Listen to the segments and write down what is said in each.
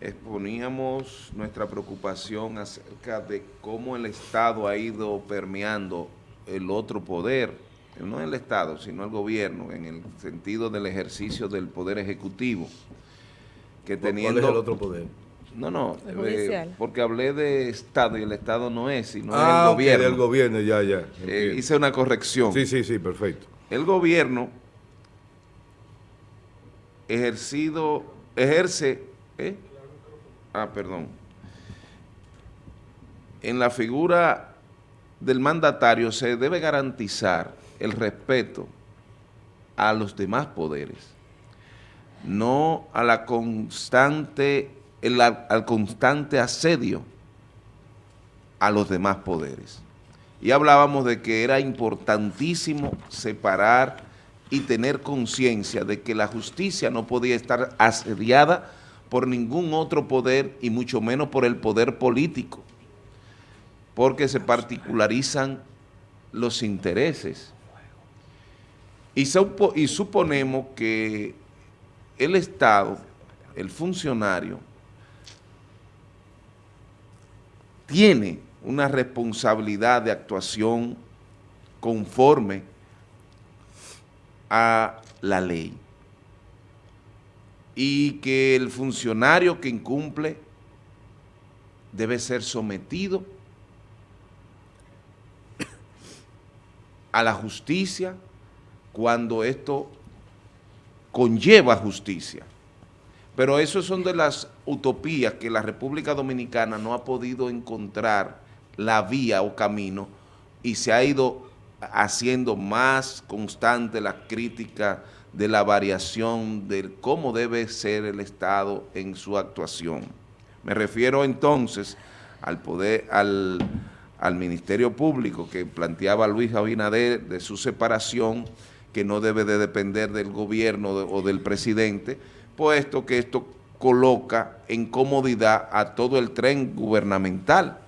exponíamos nuestra preocupación acerca de cómo el Estado ha ido permeando el otro poder, no el Estado, sino el gobierno, en el sentido del ejercicio del poder ejecutivo. Que teniendo, ¿Cuál es el otro poder? No, no, eh, porque hablé de Estado y el Estado no es, sino ah, el gobierno. del gobierno, ya, ya. Eh, hice una corrección. Sí, sí, sí, perfecto. El gobierno ejercido, ejerce, ¿eh? Ah, perdón, en la figura del mandatario se debe garantizar el respeto a los demás poderes, no a la constante, al constante asedio a los demás poderes. Y hablábamos de que era importantísimo separar y tener conciencia de que la justicia no podía estar asediada por ningún otro poder y mucho menos por el poder político, porque se particularizan los intereses. Y, suponemos que el Estado, el funcionario, tiene una responsabilidad de actuación conforme a la ley y que el funcionario que incumple debe ser sometido a la justicia cuando esto conlleva justicia. Pero eso son de las utopías que la República Dominicana no ha podido encontrar la vía o camino y se ha ido haciendo más constante la crítica de la variación de cómo debe ser el Estado en su actuación. Me refiero entonces al poder, al, Ministerio Público que planteaba Luis Abinader de su separación, que no debe de depender del gobierno o del presidente, puesto que esto coloca en comodidad a todo el tren gubernamental,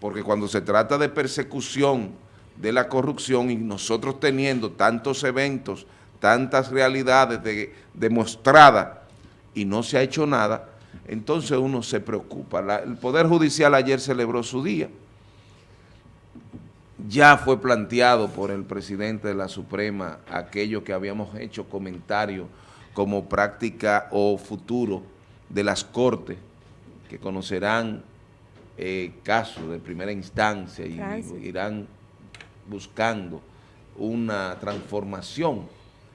porque cuando se trata de persecución de la corrupción y nosotros teniendo tantos eventos, tantas realidades demostradas y no se ha hecho nada, entonces uno se preocupa. el Poder Judicial ayer celebró su día. Ya fue planteado por el presidente de la Suprema aquello que habíamos hecho comentarios como práctica o futuro de las Cortes, que conocerán eh, casos de primera instancia y irán buscando una transformación.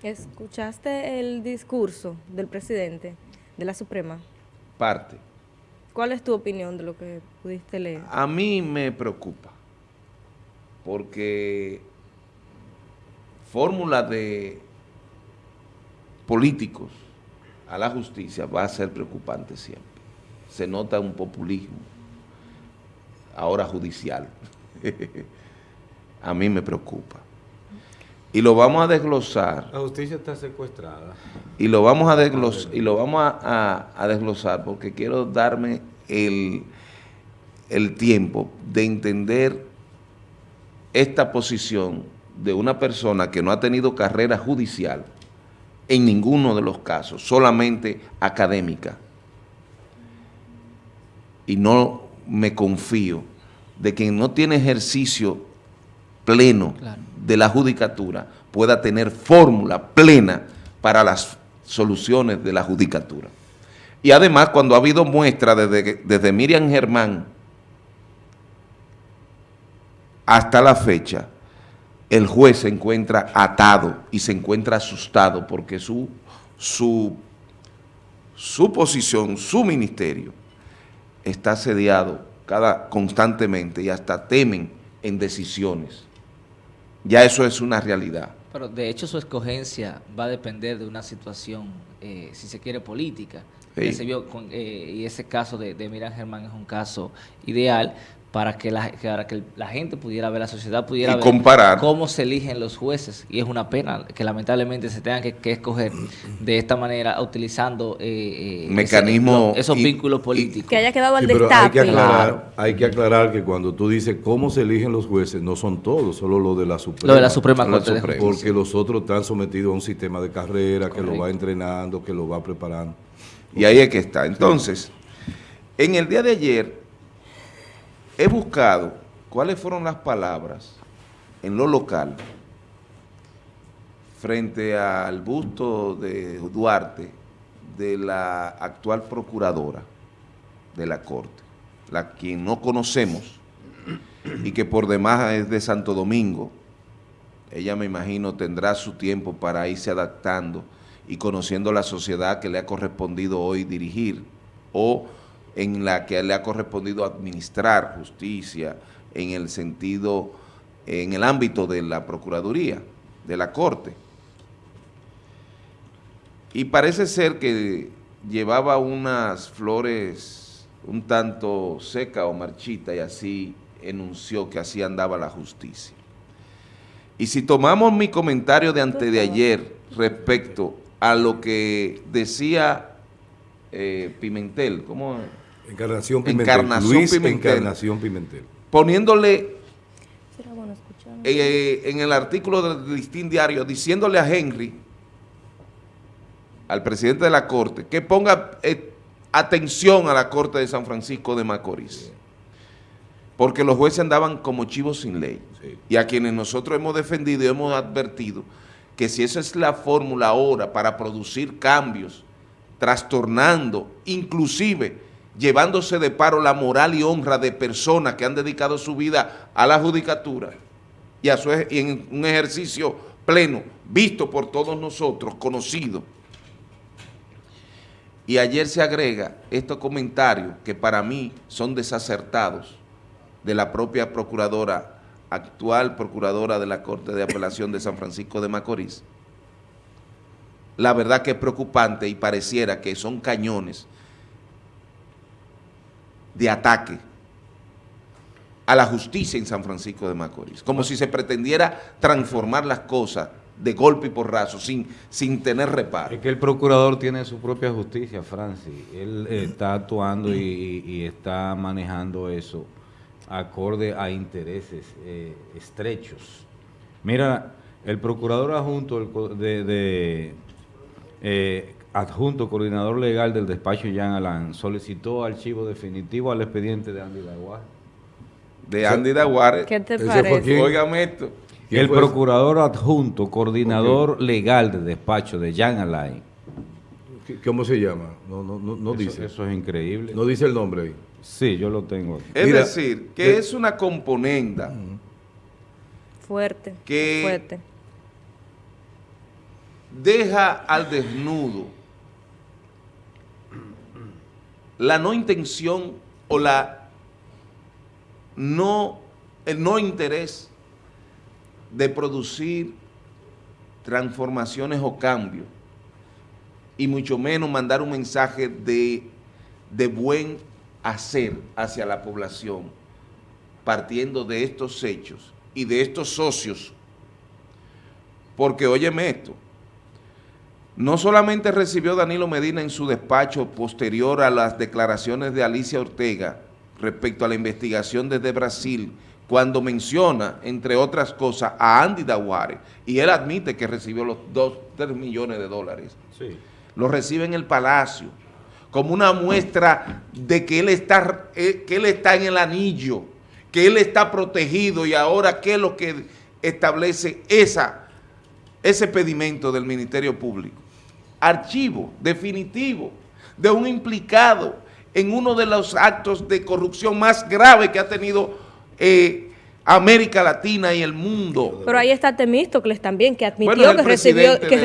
¿Escuchaste el discurso del presidente de la Suprema? Parte. ¿Cuál es tu opinión de lo que pudiste leer? A mí me preocupa, porque fórmula de políticos a la justicia va a ser preocupante siempre. Se nota un populismo, ahora judicial. a mí me preocupa. Y lo vamos a desglosar. La justicia está secuestrada. Y lo vamos a, desglosar, y lo vamos a, desglosar porque quiero darme el, el tiempo de entender esta posición de una persona que no ha tenido carrera judicial en ninguno de los casos, solamente académica. Y no me confío de quien no tiene ejercicio pleno de la judicatura pueda tener fórmula plena para las soluciones de la judicatura. Y además, cuando ha habido muestra desde, desde Miriam Germán hasta la fecha, el juez se encuentra atado y se encuentra asustado porque su, su, su posición, su ministerio, está asediado cada, constantemente y hasta temen en decisiones ya eso es una realidad. Pero de hecho su escogencia va a depender de una situación, eh, si se quiere, política. Se vio eh, y ese caso de, de Miriam Germán es un caso ideal, para que la, que la gente pudiera ver, la sociedad pudiera ver comparar. cómo se eligen los jueces. Y es una pena que lamentablemente se tengan que, escoger de esta manera, utilizando eh, eh esos vínculos políticos. Que haya quedado al Hay que, aclarar, hay que aclarar que cuando tú dices cómo se eligen los jueces, no son todos, solo lo de la Suprema. Lo de la Suprema Corte. Porque los otros están sometidos a un sistema de carrera que lo va entrenando, que lo va preparando. Y ahí es que está. Entonces... En el día de ayer he buscado cuáles fueron las palabras en lo local frente al busto de Duarte de la actual procuradora de la Corte, la quien no conocemos y que por demás es de Santo Domingo. Ella me imagino tendrá su tiempo para irse adaptando y conociendo la sociedad que le ha correspondido hoy dirigir o en la que le ha correspondido administrar justicia en el sentido, en el ámbito de la Procuraduría, de la Corte. Y parece ser que llevaba unas flores un tanto seca o marchita y así enunció que así andaba la justicia. Y si tomamos mi comentario de antes de ayer respecto a lo que decía eh, Pimentel, ¿cómo? Encarnación Pimentel. Encarnación Luis Pimentel. Encarnación Pimentel. Poniéndole Será bueno escuchar. eh, en el artículo del Listín Diario, diciéndole a Henry, al presidente de la Corte, que ponga eh, atención a la Corte de San Francisco de Macorís. Porque los jueces andaban como chivos sin ley. Sí. Y a quienes nosotros hemos defendido y hemos advertido que si esa es la fórmula ahora para producir cambios, trastornando, inclusive llevándose de paro la moral y honra de personas que han dedicado su vida a la judicatura y, a su, en un ejercicio pleno, visto por todos nosotros, conocido. Y ayer se agrega estos comentarios que para mí son desacertados de la propia procuradora, actual procuradora de la Corte de Apelación de San Francisco de Macorís. La verdad que es preocupante y pareciera que son cañones de ataque a la justicia en San Francisco de Macorís, como si se pretendiera transformar las cosas de golpe y porrazo, sin, sin tener reparo. Es que el procurador tiene su propia justicia, Francis. Él está actuando y, está manejando eso acorde a intereses eh, estrechos. Mira, el procurador adjunto de, de, eh, adjunto coordinador legal del despacho Jean Alain solicitó archivo definitivo al expediente de Andy Daguar. De Andy Daguare, ¿Qué te parece? Esto, ¿Quién El procurador adjunto coordinador legal del despacho de Jean Alain. ¿Qué- ¿Cómo se llama? No, no, no, no Eso- dice. Eso es increíble. No dice el nombre ahí. Sí, yo lo tengo aquí. es Mira, decir, que de- es una componenda Fuerte. Que- Fuerte. deja al desnudo la no intención o la no, el no interés de producir transformaciones o cambios y mucho menos mandar un mensaje de, de buen hacer hacia la población partiendo de estos hechos y de estos socios. Porque óyeme esto no solamente recibió Danilo Medina en su despacho posterior a las declaraciones de Alicia Ortega respecto a la investigación desde Brasil, cuando menciona, entre otras cosas, a Andy Daguare, y él admite que recibió los 2, 3 millones de dólares. Sí. Lo recibe en el Palacio, como una muestra de que él está, eh, que él está en el anillo, que él está protegido, y ahora qué es lo que establece esa, ese pedimento del Ministerio Público. Archivo definitivo de un implicado en uno de los actos de corrupción más graves que ha tenido eh, América Latina y el mundo. Pero ahí está Temístocles también, que admitió Bueno, que recibió, que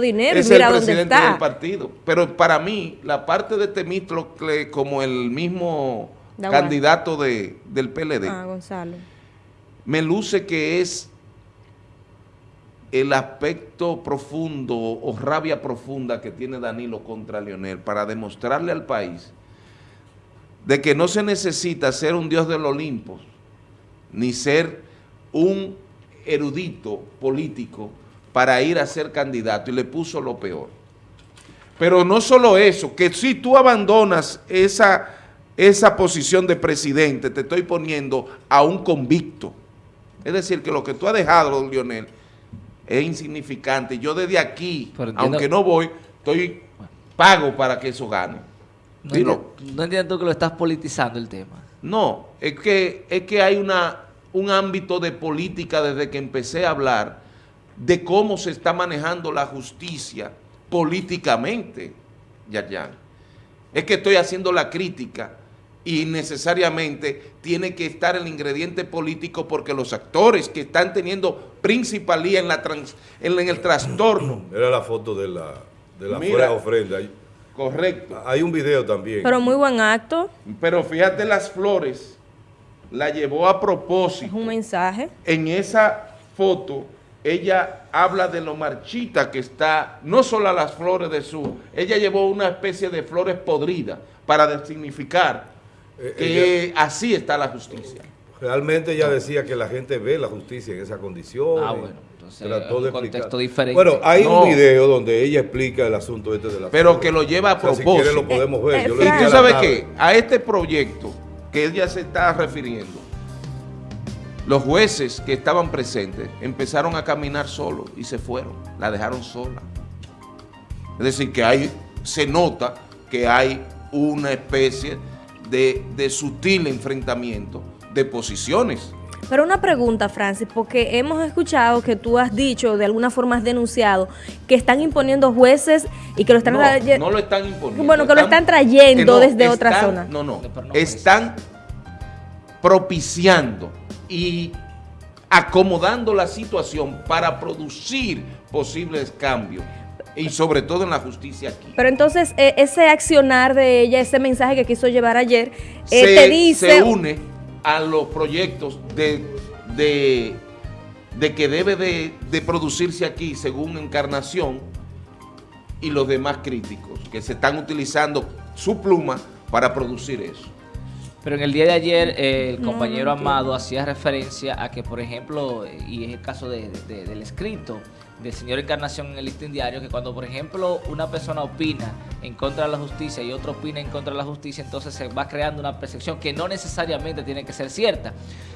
dinero y es mira el dónde está. del partido. Pero para mí, la parte de Temístocle como el mismo candidato de, del PLD, Ah, Gonzalo. me luce que es el aspecto profundo o rabia profunda que tiene Danilo contra Leonel para demostrarle al país de que no se necesita ser un dios del Olimpo, ni ser un erudito político para ir a ser candidato, y le puso lo peor. Pero no solo eso, que si tú abandonas esa, esa posición de presidente, te estoy poniendo a un convicto. Es decir, que lo que tú has dejado, Lionel, es insignificante. Yo desde aquí, entiendo- aunque no voy, estoy pago para que eso gane. No, Dilo. enti- no entiendes tú que lo estás politizando el tema. No, es que, es que hay una, un ámbito de política desde que empecé a hablar de cómo se está manejando la justicia políticamente, Yayan. Es que estoy haciendo la crítica y necesariamente tiene que estar el ingrediente político porque los actores que están teniendo principalía en, la trans- en, en el trastorno, Era la foto de la, de la Mira. ofrenda. Correcto, hay un video también. Pero muy buen acto, pero fíjate las flores, la llevó a es propósito. un mensaje. en esa foto ella habla de lo marchita que está, no solo a las flores de su, ella llevó una especie de flores podridas para significar Eh, que así está la justicia. Realmente ella decía que la gente ve la justicia en esa condición. Ah, bueno, entonces, trató de un contexto explicar. diferente. Bueno, hay No. un video donde ella explica el asunto este de la Pero que lo lleva a O sea, si propósito. quiere lo podemos ver. Eh, Yo Y tú sabes que a este proyecto que ella se está refiriendo, los jueces que estaban presentes empezaron a caminar solos y se fueron, la dejaron sola. Es decir, que hay, se nota que hay una especie de, de sutil enfrentamiento de posiciones. Pero una pregunta, Francis, porque hemos escuchado que tú has dicho, de alguna forma has denunciado, que están imponiendo jueces y que lo están... No, no lo están imponiendo. Bueno, que lo están trayendo desde otra zona. No, no, no están propiciando y acomodando la situación para producir posibles cambios y sobre todo en la justicia aquí. Pero entonces eh, ese accionar de ella, ese mensaje que quiso llevar ayer, eh, te dice... se une a los proyectos de, de, de que debe de, de producirse aquí según Encarnación y los demás críticos que se están utilizando su pluma para producir eso. Pero en el día de ayer eh, el No, compañero no Amado hacía referencia a que, por ejemplo, y es el caso de- de- del escrito del señor Encarnación en el listín diario, que cuando, por ejemplo, una persona opina en contra de la justicia y otro opina en contra de la justicia, entonces se va creando una percepción que no necesariamente tiene que ser cierta.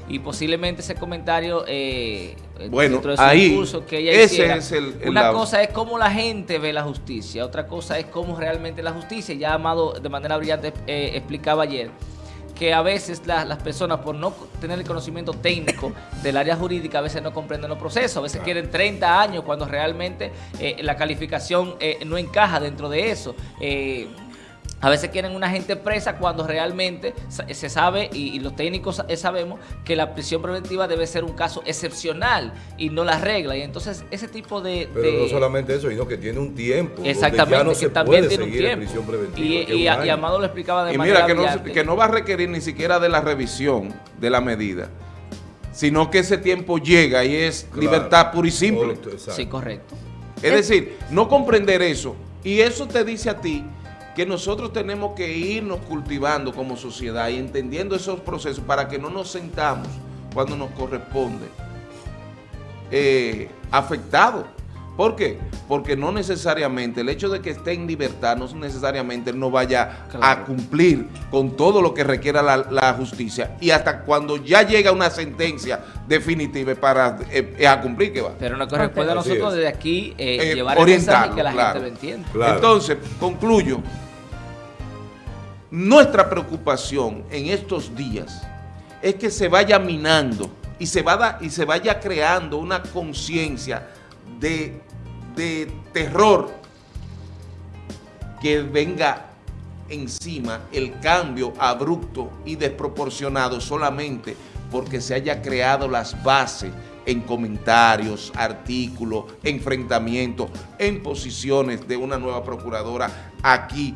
Y posiblemente ese comentario, eh, Bueno, dentro de su ahí, discurso que ella ese hiciera, es el- el una lado. cosa es cómo la gente ve la justicia, otra cosa es cómo realmente la justicia, ya Amado de manera brillante eh, explicaba ayer, que a veces la- las personas por no tener el conocimiento técnico del área jurídica a veces no comprenden los procesos, a veces quieren 30 años cuando realmente eh, la calificación eh, no encaja dentro de eso. Eh, a veces quieren una gente presa cuando realmente se sabe y, y los técnicos sa- sabemos que la prisión preventiva debe ser un caso excepcional y no la regla. Y entonces ese tipo de... Pero de- no solamente eso, sino que tiene un tiempo. donde Exactamente, ya no que se también puede tiene un tiempo. prisión preventiva. Y. Amado lo explicaba de Y manera mira, que no, brillante. que no va a requerir ni siquiera de la revisión de la medida, sino que ese tiempo llega y es Claro. libertad pura y simple. Correcto, exacto. Sí, correcto. Es decir, no comprender eso. Y eso te dice a ti que nosotros tenemos que irnos cultivando como sociedad y entendiendo esos procesos para que no nos sentamos cuando nos corresponde eh, afectados. ¿Por qué? Porque no necesariamente, el hecho de que esté en libertad, no necesariamente él no vaya a cumplir con todo lo que requiera la, la justicia. Y hasta cuando ya llega una sentencia definitiva para eh, a cumplir que va. Pero nos corresponde a nosotros es. desde aquí eh, Eh, llevar el mensaje y orientarlo, que la claro. gente lo entienda. Claro. Entonces, concluyo. Nuestra preocupación en estos días es que se vaya minando y se, vaya, creando una conciencia de, de terror que venga encima el cambio abrupto y desproporcionado solamente porque se haya creado las bases en comentarios, artículos, enfrentamientos, en posiciones de una nueva procuradora aquí.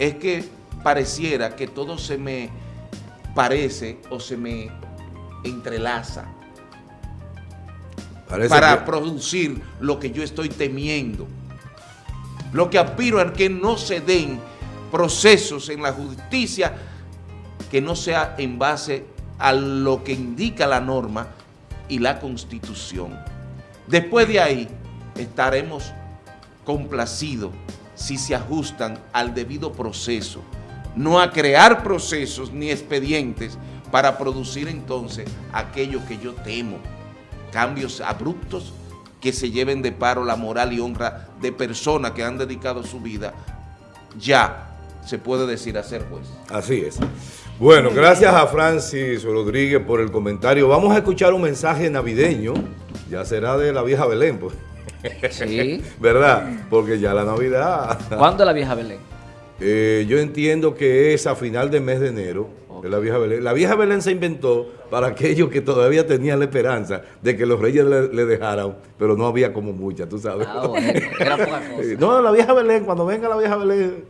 Es que pareciera que todo se me parece o se me entrelaza Parece para que- producir lo que yo estoy temiendo. Lo que aspiro es que no se den procesos en la justicia que no sea en base a lo que indica la norma y la constitución. Después de ahí estaremos complacidos si se ajustan al debido proceso, no a crear procesos ni expedientes para producir entonces aquello que yo temo cambios abruptos que se lleven de paro la moral y honra de personas que han dedicado su vida ya se puede decir a ser juez. Así es. Bueno, gracias a Francis Rodríguez por el comentario. Vamos a escuchar un mensaje navideño. Ya será de la vieja Belén, pues. Sí. ¿Verdad? Porque ya la Navidad. ¿Cuándo la vieja Belén? Eh, yo entiendo que es a final de mes de enero. de la vieja Belén. La vieja Belén se inventó para aquellos que todavía tenían la esperanza de que los reyes le, le dejaran, pero no había como mucha, tú sabes. Ah, bueno, era poca cosa. No, la vieja Belén, cuando venga la vieja Belén,